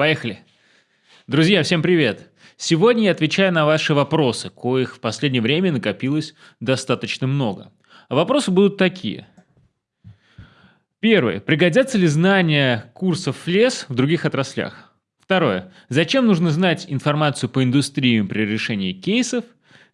Поехали. Друзья, всем привет. Сегодня я отвечаю на ваши вопросы, коих в последнее время накопилось достаточно много. Вопросы будут такие. Первый. Пригодятся ли знания курсов ФЛЕС в других отраслях? Второе. Зачем нужно знать информацию по индустриям при решении кейсов?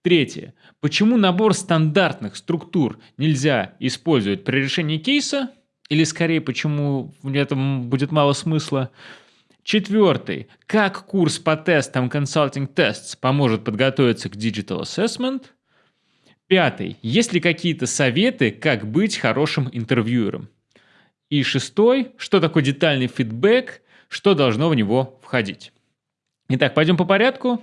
Третье. Почему набор стандартных структур нельзя использовать при решении кейса? Или скорее, почему в этом будет мало смысла? Четвертый. Как курс по тестам Consulting Tests поможет подготовиться к Digital Assessment? Пятый. Есть ли какие-то советы, как быть хорошим интервьюером? И шестой. Что такое детальный фидбэк? Что должно в него входить? Итак, пойдем по порядку.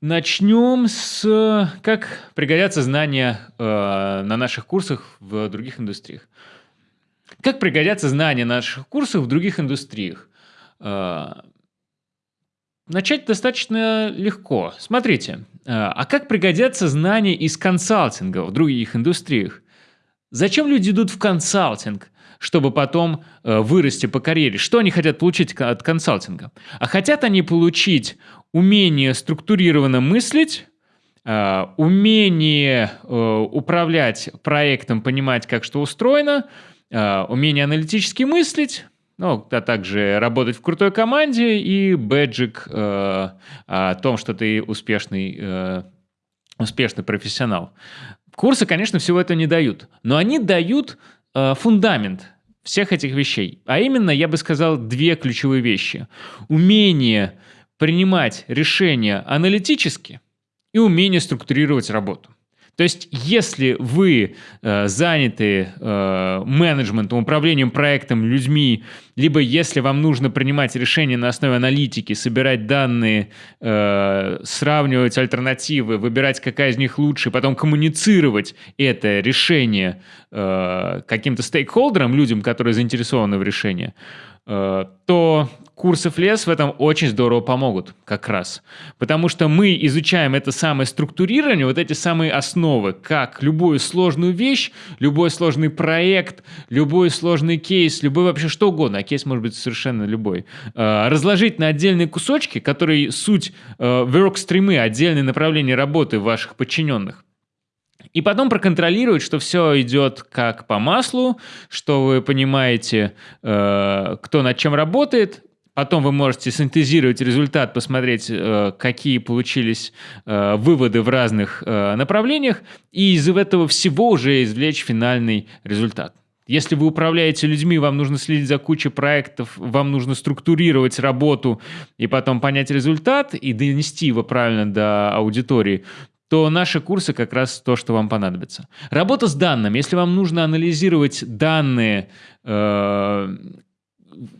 Начнем с как пригодятся знания э, на наших курсах в других индустриях. Как пригодятся знания на наших курсах в других индустриях? А, начать достаточно легко. Смотрите, а, а как пригодятся знания из консалтинга в других индустриях? Зачем люди идут в консалтинг, чтобы потом э, вырасти по карьере? Что они хотят получить от консалтинга? А хотят они получить умение структурированно мыслить, умение управлять проектом, понимать, как что устроено, умение аналитически мыслить, ну, а также работать в крутой команде и бэджик э, о том, что ты успешный, э, успешный профессионал. Курсы, конечно, всего этого не дают, но они дают э, фундамент всех этих вещей. А именно, я бы сказал, две ключевые вещи. Умение принимать решения аналитически и умение структурировать работу. То есть, если вы э, заняты э, менеджментом, управлением проектом, людьми, либо если вам нужно принимать решения на основе аналитики, собирать данные, э, сравнивать альтернативы, выбирать, какая из них лучше, потом коммуницировать это решение э, каким-то стейкхолдерам, людям, которые заинтересованы в решении, то курсы ФЛЕС в этом очень здорово помогут как раз. Потому что мы изучаем это самое структурирование, вот эти самые основы, как любую сложную вещь, любой сложный проект, любой сложный кейс, любой вообще что угодно, а кейс может быть совершенно любой, э, разложить на отдельные кусочки, которые суть э, workstream, отдельные направления работы ваших подчиненных. И потом проконтролировать, что все идет как по маслу, что вы понимаете, э, кто над чем работает, Потом вы можете синтезировать результат, посмотреть, э, какие получились э, выводы в разных э, направлениях, и из этого всего уже извлечь финальный результат. Если вы управляете людьми, вам нужно следить за кучей проектов, вам нужно структурировать работу и потом понять результат и донести его правильно до аудитории, то наши курсы как раз то, что вам понадобится. Работа с данными. Если вам нужно анализировать данные,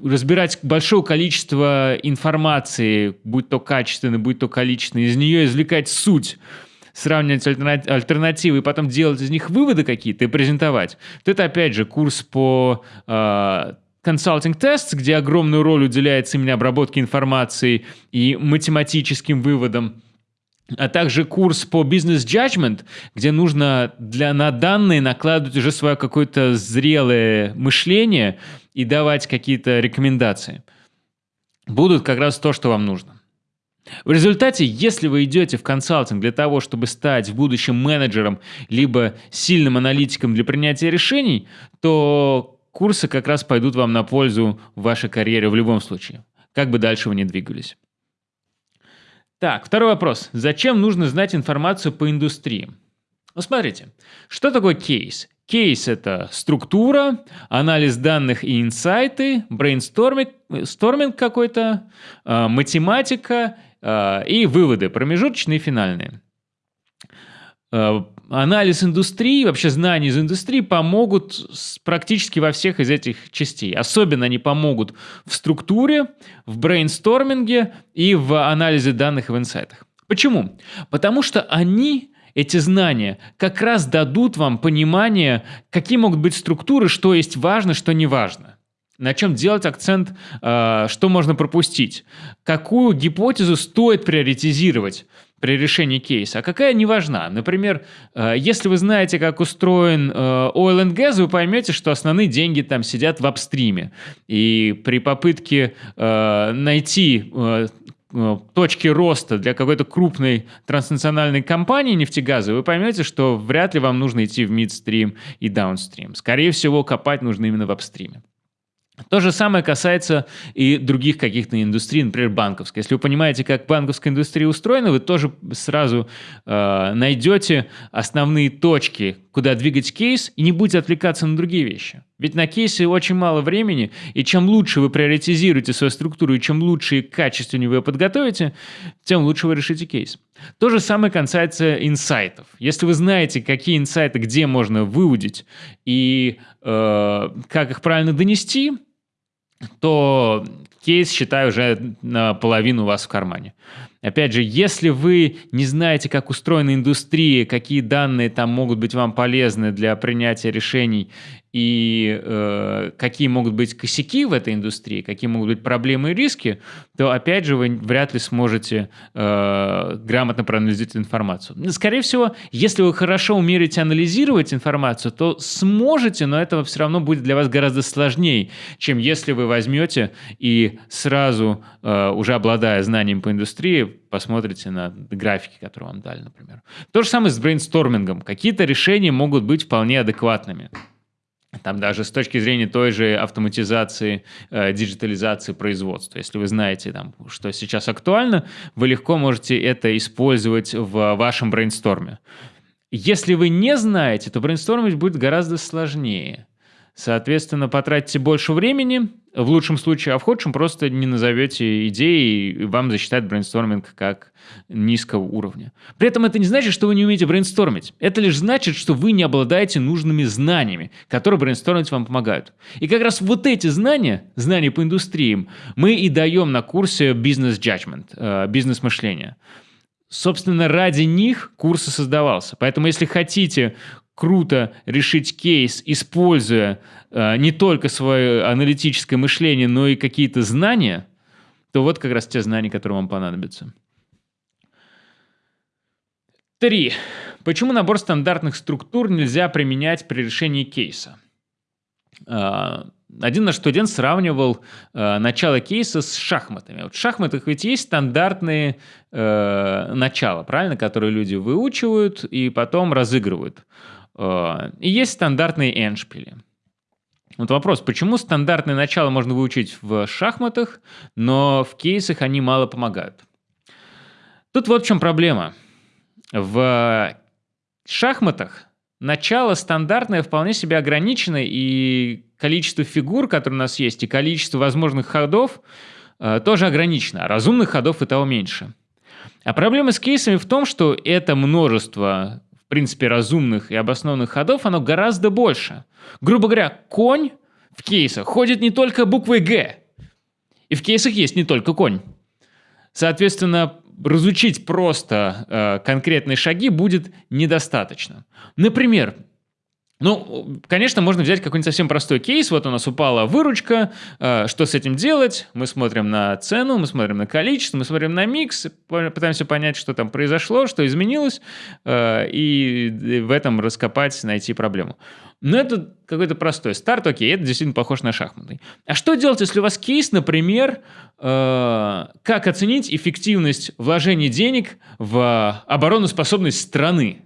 разбирать большое количество информации, будь то качественной, будь то количественной, из нее извлекать суть, сравнивать альтернативы и потом делать из них выводы какие-то и презентовать, то это опять же курс по uh, тест, где огромную роль уделяется именно обработке информации и математическим выводам а также курс по бизнес judgment, где нужно для, на данные накладывать уже свое какое-то зрелое мышление и давать какие-то рекомендации. Будут как раз то, что вам нужно. В результате, если вы идете в консалтинг для того, чтобы стать в будущем менеджером, либо сильным аналитиком для принятия решений, то курсы как раз пойдут вам на пользу в вашей карьере в любом случае, как бы дальше вы ни двигались. Так, второй вопрос. Зачем нужно знать информацию по индустрии? Ну, смотрите, что такое кейс? Кейс – это структура, анализ данных и инсайты, брейнсторминг какой-то, э, математика э, и выводы, промежуточные и финальные. Анализ индустрии, вообще знания из индустрии помогут практически во всех из этих частей. Особенно они помогут в структуре, в брейнсторминге и в анализе данных и в инсайтах. Почему? Потому что они эти знания как раз дадут вам понимание, какие могут быть структуры, что есть важно, что не важно. На чем делать акцент, э, что можно пропустить, какую гипотезу стоит приоритизировать, при решении кейса, а какая не важна. Например, э, если вы знаете, как устроен э, oil and gas, вы поймете, что основные деньги там сидят в апстриме. И при попытке э, найти точки роста для какой-то крупной транснациональной компании нефтегазовой, вы поймете, что вряд ли вам нужно идти в мидстрим и даунстрим. Скорее всего, копать нужно именно в апстриме. То же самое касается и других каких-то индустрий, например, банковской. Если вы понимаете, как банковская индустрия устроена, вы тоже сразу э, найдете основные точки, куда двигать кейс, и не будете отвлекаться на другие вещи. Ведь на кейсе очень мало времени, и чем лучше вы приоритизируете свою структуру, и чем лучше и качественнее вы ее подготовите, тем лучше вы решите кейс. То же самое касается инсайтов. Если вы знаете, какие инсайты где можно выудить и э, как их правильно донести, то кейс, считаю, уже наполовину у вас в кармане. Опять же, если вы не знаете, как устроена индустрия, какие данные там могут быть вам полезны для принятия решений и э, какие могут быть косяки в этой индустрии, какие могут быть проблемы и риски, то, опять же, вы вряд ли сможете э, грамотно проанализировать информацию. Скорее всего, если вы хорошо умеете анализировать информацию, то сможете, но это все равно будет для вас гораздо сложнее, чем если вы возьмете и сразу, э, уже обладая знанием по индустрии, посмотрите на графики, которые вам дали, например. То же самое с брейнстормингом. Какие-то решения могут быть вполне адекватными. Там даже с точки зрения той же автоматизации, э, диджитализации производства. Если вы знаете, там, что сейчас актуально, вы легко можете это использовать в вашем брейнсторме. Если вы не знаете, то брейнстормить будет гораздо сложнее. Соответственно, потратите больше времени, в лучшем случае, а в худшем просто не назовете идеи, и вам засчитают брейнсторминг как низкого уровня. При этом это не значит, что вы не умеете брейнстормить. Это лишь значит, что вы не обладаете нужными знаниями, которые брейнстормить вам помогают. И как раз вот эти знания, знания по индустриям, мы и даем на курсе бизнес-джаджмент, э, бизнес-мышление. Собственно, ради них курс и создавался. Поэтому, если хотите круто решить кейс, используя э, не только свое аналитическое мышление, но и какие-то знания, то вот как раз те знания, которые вам понадобятся. Три. Почему набор стандартных структур нельзя применять при решении кейса? Э, один наш студент сравнивал э, начало кейса с шахматами. Вот в шахматах ведь есть стандартные э, начала, правильно, которые люди выучивают и потом разыгрывают. Э, и есть стандартные эншпили. Вот вопрос, почему стандартное начало можно выучить в шахматах, но в кейсах они мало помогают? Тут вот в чем проблема. В шахматах начало стандартное вполне себе ограничено, и количество фигур, которые у нас есть, и количество возможных ходов э, тоже ограничено. А разумных ходов и того меньше. А проблема с кейсами в том, что это множество в принципе, разумных и обоснованных ходов, оно гораздо больше. Грубо говоря, конь в кейсах ходит не только буквой «Г», и в кейсах есть не только конь. Соответственно, разучить просто э, конкретные шаги будет недостаточно. Например, ну, конечно, можно взять какой-нибудь совсем простой кейс. Вот у нас упала выручка. Э, что с этим делать? Мы смотрим на цену, мы смотрим на количество, мы смотрим на микс, пытаемся понять, что там произошло, что изменилось, э, и в этом раскопать, найти проблему. Но это какой-то простой старт, окей, это действительно похож на шахматы. А что делать, если у вас кейс, например, э, как оценить эффективность вложения денег в обороноспособность страны?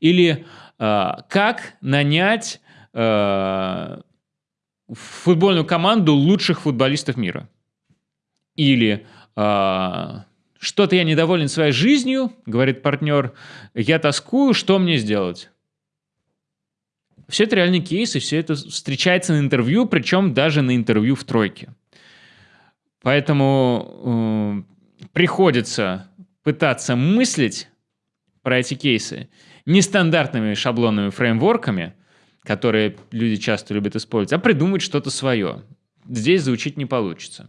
Или как нанять э, футбольную команду лучших футболистов мира? Или э, что-то я недоволен своей жизнью, говорит партнер, я тоскую, что мне сделать? Все это реальный кейс, и все это встречается на интервью, причем даже на интервью в тройке. Поэтому э, приходится пытаться мыслить про эти кейсы нестандартными шаблонными фреймворками, которые люди часто любят использовать, а придумать что-то свое. Здесь заучить не получится.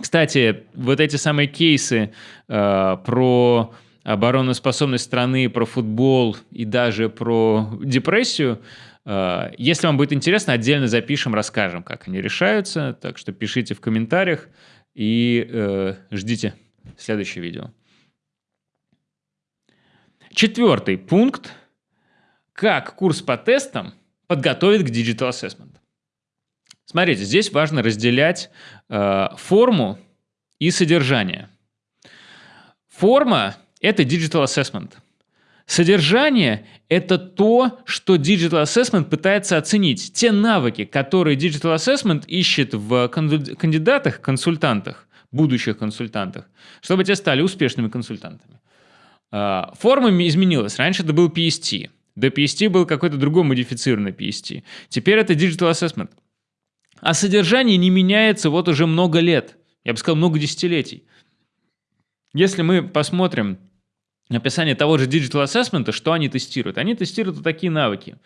Кстати, вот эти самые кейсы э, про обороноспособность страны, про футбол и даже про депрессию, э, если вам будет интересно, отдельно запишем, расскажем, как они решаются. Так что пишите в комментариях и э, ждите следующее видео. Четвертый пункт. Как курс по тестам подготовить к Digital Assessment. Смотрите, здесь важно разделять э, форму и содержание. Форма – это Digital Assessment. Содержание – это то, что Digital Assessment пытается оценить. Те навыки, которые Digital Assessment ищет в кандидатах, консультантах, будущих консультантах, чтобы те стали успешными консультантами. А, форма изменилась. Раньше это был PST. До PST был какой-то другой модифицированный PST. Теперь это Digital Assessment. А содержание не меняется вот уже много лет. Я бы сказал, много десятилетий. Если мы посмотрим описание того же Digital Assessment, что они тестируют? Они тестируют вот такие навыки.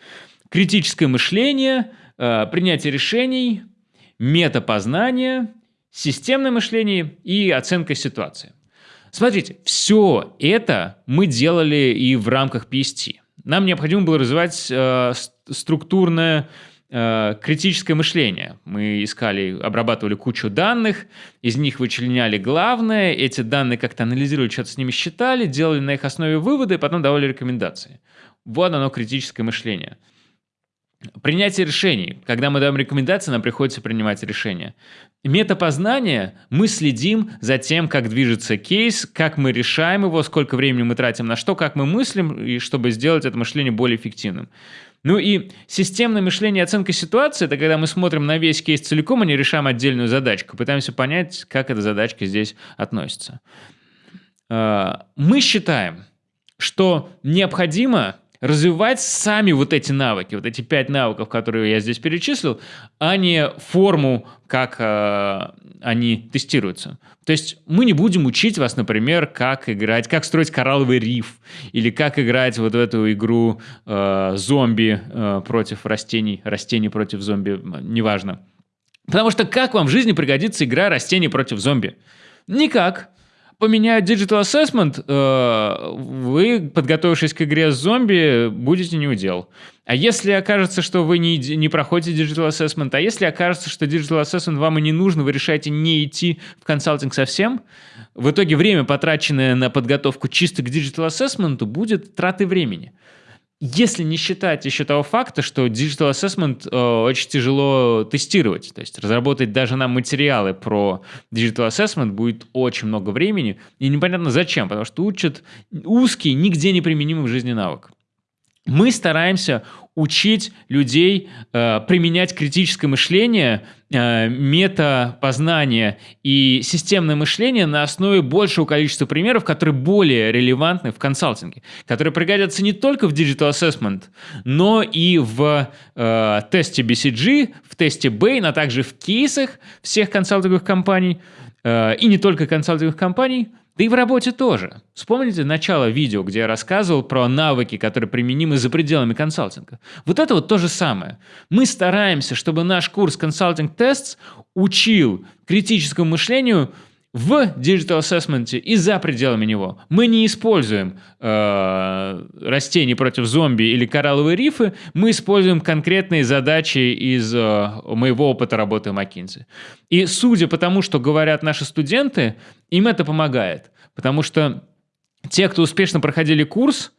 Критическое мышление, э, принятие решений, метапознание, системное мышление и оценка ситуации. Смотрите, все это мы делали и в рамках PST. Нам необходимо было развивать э, структурное Э, критическое мышление. Мы искали, обрабатывали кучу данных, из них вычленяли главное, эти данные как-то анализировали, что-то с ними считали, делали на их основе выводы, и потом давали рекомендации. Вот оно критическое мышление. Принятие решений. Когда мы даем рекомендации, нам приходится принимать решения. Метапознание. Мы следим за тем, как движется кейс, как мы решаем его, сколько времени мы тратим на что, как мы мыслим, и чтобы сделать это мышление более эффективным. Ну и системное мышление и оценка ситуации – это когда мы смотрим на весь кейс целиком, а не решаем отдельную задачку, пытаемся понять, как эта задачка здесь относится. А, мы считаем, что необходимо развивать сами вот эти навыки, вот эти пять навыков, которые я здесь перечислил, а не форму, как э, они тестируются. То есть мы не будем учить вас, например, как играть, как строить коралловый риф, или как играть вот в эту игру э, зомби э, против растений, растений против зомби, неважно. Потому что как вам в жизни пригодится игра растений против зомби? Никак поменяют Digital Assessment, э, вы, подготовившись к игре с зомби, будете не удел. А если окажется, что вы не, не проходите Digital Assessment, а если окажется, что Digital Assessment вам и не нужно, вы решаете не идти в консалтинг совсем, в итоге время, потраченное на подготовку чисто к Digital Assessment, будет тратой времени. Если не считать еще того факта, что Digital Assessment э, очень тяжело тестировать, то есть разработать даже нам материалы про Digital Assessment будет очень много времени, и непонятно зачем, потому что учат узкий, нигде не применимый в жизни навык. Мы стараемся учить людей э, применять критическое мышление, э, метапознание и системное мышление на основе большего количества примеров, которые более релевантны в консалтинге, которые пригодятся не только в Digital Assessment, но и в э, тесте BCG, в тесте Bain, а также в кейсах всех консалтинговых компаний, э, и не только консалтинговых компаний – да и в работе тоже. Вспомните начало видео, где я рассказывал про навыки, которые применимы за пределами консалтинга. Вот это вот то же самое. Мы стараемся, чтобы наш курс «Консалтинг Tests» учил критическому мышлению – в Digital Assessment и за пределами него мы не используем э, растений против зомби или коралловые рифы, мы используем конкретные задачи из э, моего опыта работы в McKinsey. И судя по тому, что говорят наши студенты, им это помогает. Потому что те, кто успешно проходили курс,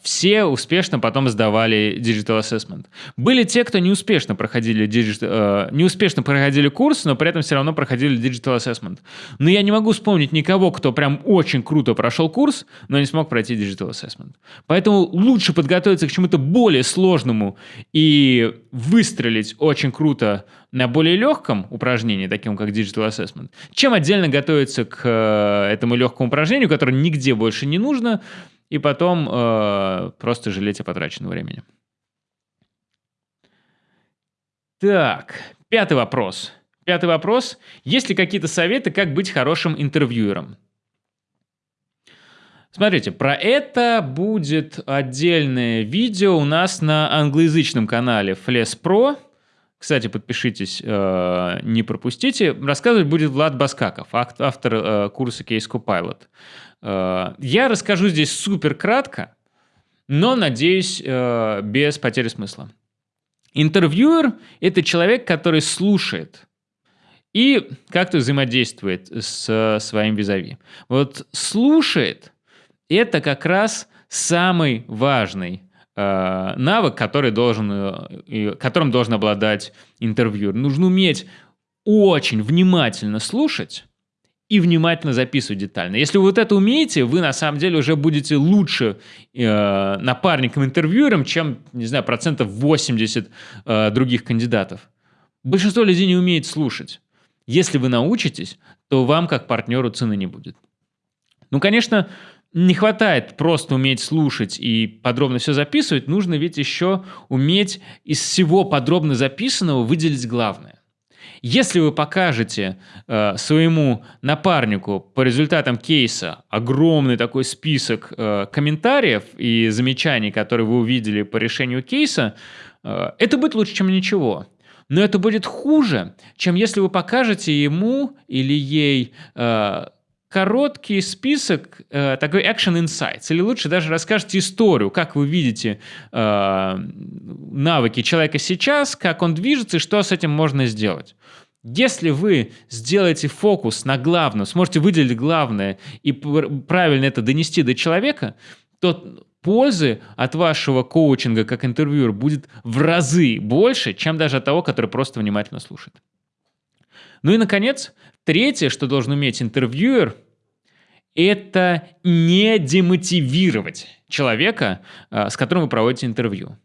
все успешно потом сдавали Digital Assessment. Были те, кто не успешно проходили, digital, э, не успешно проходили курс, но при этом все равно проходили Digital Assessment. Но я не могу вспомнить никого, кто прям очень круто прошел курс, но не смог пройти Digital Assessment. Поэтому лучше подготовиться к чему-то более сложному и выстрелить очень круто на более легком упражнении, таким как Digital Assessment, чем отдельно готовиться к э, этому легкому упражнению, которое нигде больше не нужно, и потом э, просто жалеть о потраченном времени. Так, пятый вопрос. Пятый вопрос. Есть ли какие-то советы, как быть хорошим интервьюером? Смотрите, про это будет отдельное видео у нас на англоязычном канале Fles Pro. Кстати, подпишитесь, э, не пропустите. Рассказывать будет Влад Баскаков, автор э, курса Case Copilot. Э, я расскажу здесь супер кратко, но, надеюсь, без потери смысла. Интервьюер – это человек, который слушает и как-то взаимодействует с своим визави. Вот слушает – это как раз самый важный э, навык, который должен, э, которым должен обладать интервьюер. Нужно уметь очень внимательно слушать и внимательно записывать детально. Если вы вот это умеете, вы на самом деле уже будете лучше э, напарником-интервьюером, чем, не знаю, процентов 80 э, других кандидатов. Большинство людей не умеет слушать. Если вы научитесь, то вам как партнеру цены не будет. Ну, конечно, не хватает просто уметь слушать и подробно все записывать, нужно ведь еще уметь из всего подробно записанного выделить главное. Если вы покажете э, своему напарнику по результатам кейса огромный такой список э, комментариев и замечаний, которые вы увидели по решению кейса, э, это будет лучше, чем ничего. Но это будет хуже, чем если вы покажете ему или ей э, короткий список, э, такой action insights, или лучше даже расскажете историю, как вы видите э, навыки человека сейчас, как он движется и что с этим можно сделать. Если вы сделаете фокус на главном, сможете выделить главное и правильно это донести до человека, то пользы от вашего коучинга как интервьюер будет в разы больше, чем даже от того, который просто внимательно слушает. Ну и, наконец, третье, что должен уметь интервьюер, это не демотивировать человека, а, с которым вы проводите интервью.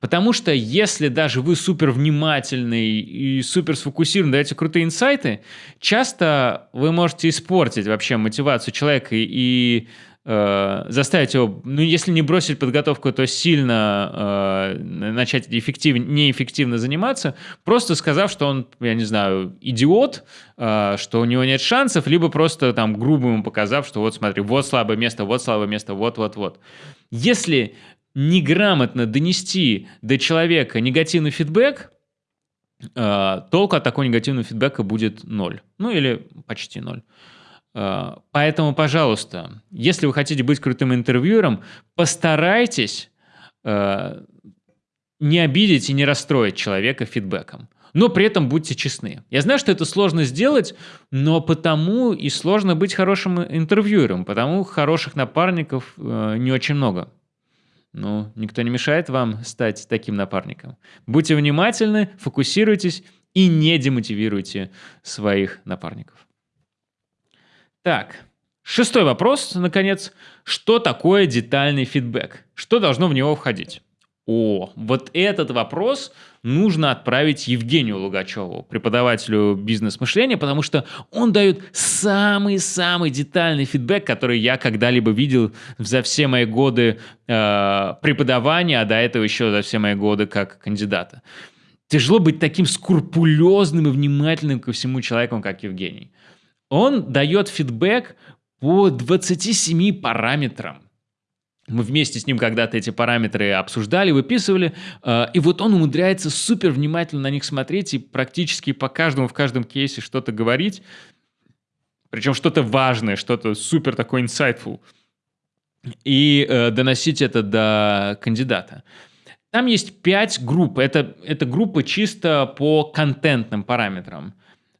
Потому что если даже вы супер внимательный и супер сфокусирован, даете крутые инсайты, часто вы можете испортить вообще мотивацию человека и э, заставить его, ну, если не бросить подготовку, то сильно э, начать эффектив, неэффективно заниматься, просто сказав, что он, я не знаю, идиот, э, что у него нет шансов, либо просто там грубо ему показав, что вот смотри, вот слабое место, вот слабое место, вот-вот-вот. Если неграмотно донести до человека негативный фидбэк, э, толку от такого негативного фидбэка будет ноль. Ну или почти ноль. Э, поэтому, пожалуйста, если вы хотите быть крутым интервьюером, постарайтесь э, не обидеть и не расстроить человека фидбэком. Но при этом будьте честны. Я знаю, что это сложно сделать, но потому и сложно быть хорошим интервьюером, потому хороших напарников э, не очень много. Ну, никто не мешает вам стать таким напарником. Будьте внимательны, фокусируйтесь и не демотивируйте своих напарников. Так, шестой вопрос, наконец. Что такое детальный фидбэк? Что должно в него входить? О, вот этот вопрос нужно отправить Евгению Лугачеву, преподавателю бизнес-мышления, потому что он дает самый-самый детальный фидбэк, который я когда-либо видел за все мои годы э, преподавания, а до этого еще за все мои годы как кандидата. Тяжело быть таким скрупулезным и внимательным ко всему человеку, как Евгений. Он дает фидбэк по 27 параметрам мы вместе с ним когда-то эти параметры обсуждали, выписывали, э, и вот он умудряется супер внимательно на них смотреть и практически по каждому в каждом кейсе что-то говорить, причем что-то важное, что-то супер такое insightful, и э, доносить это до кандидата. Там есть пять групп. Это, это группы чисто по контентным параметрам.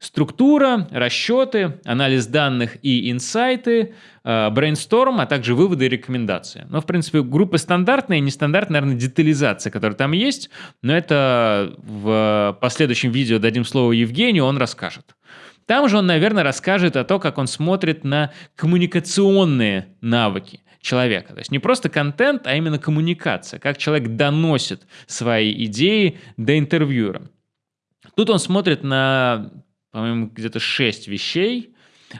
Структура, расчеты, анализ данных и инсайты, брейнсторм, а также выводы и рекомендации. Но, в принципе, группы стандартные, нестандартная, наверное, детализация, которая там есть, но это в последующем видео дадим слово Евгению, он расскажет. Там же он, наверное, расскажет о том, как он смотрит на коммуникационные навыки человека. То есть не просто контент, а именно коммуникация, как человек доносит свои идеи до интервьюера. Тут он смотрит на по-моему, где-то 6 вещей.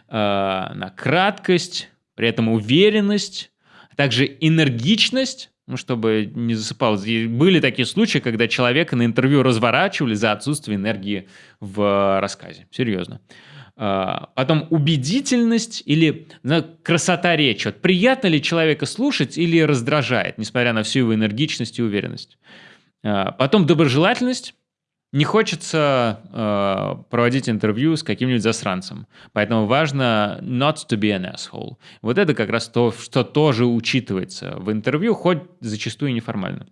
Э, на краткость, при этом уверенность, а также энергичность, ну, чтобы не засыпал. Были такие случаи, когда человека на интервью разворачивали за отсутствие энергии в рассказе. Серьезно. А, потом убедительность или ну, красота речи. Вот приятно ли человека слушать или раздражает, несмотря на всю его энергичность и уверенность. А, потом доброжелательность не хочется э, проводить интервью с каким-нибудь засранцем. Поэтому важно not to be an asshole. Вот это как раз то, что тоже учитывается в интервью, хоть зачастую неформально.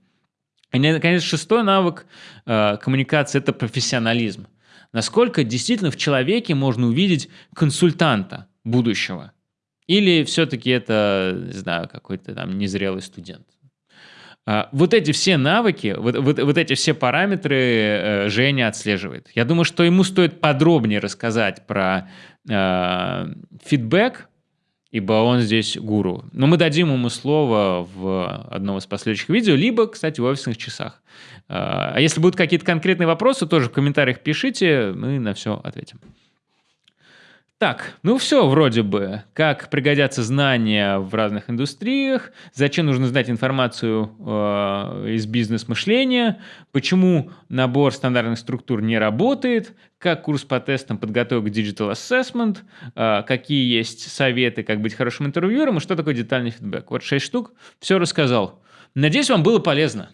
И, наконец, шестой навык э, коммуникации – это профессионализм. Насколько действительно в человеке можно увидеть консультанта будущего. Или все-таки это, не знаю, какой-то там незрелый студент? А, вот эти все навыки, вот, вот, вот эти все параметры э, Женя отслеживает. Я думаю, что ему стоит подробнее рассказать про э, фидбэк, ибо он здесь гуру. Но мы дадим ему слово в одном из последующих видео, либо, кстати, в офисных часах. А если будут какие-то конкретные вопросы, тоже в комментариях пишите, мы на все ответим. Так, ну все вроде бы. Как пригодятся знания в разных индустриях, зачем нужно знать информацию э, из бизнес-мышления, почему набор стандартных структур не работает, как курс по тестам подготовить к Digital Assessment, э, какие есть советы, как быть хорошим интервьюером и что такое детальный фидбэк. Вот шесть штук, все рассказал. Надеюсь, вам было полезно.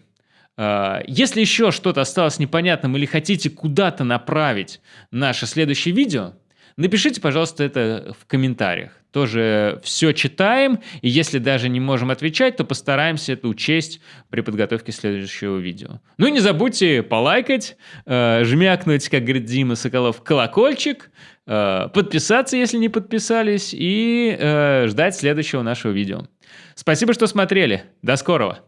Э, если еще что-то осталось непонятным или хотите куда-то направить наше следующее видео – Напишите, пожалуйста, это в комментариях. Тоже все читаем, и если даже не можем отвечать, то постараемся это учесть при подготовке следующего видео. Ну и не забудьте полайкать, э, жмякнуть, как говорит Дима Соколов, колокольчик, э, подписаться, если не подписались, и э, ждать следующего нашего видео. Спасибо, что смотрели. До скорого!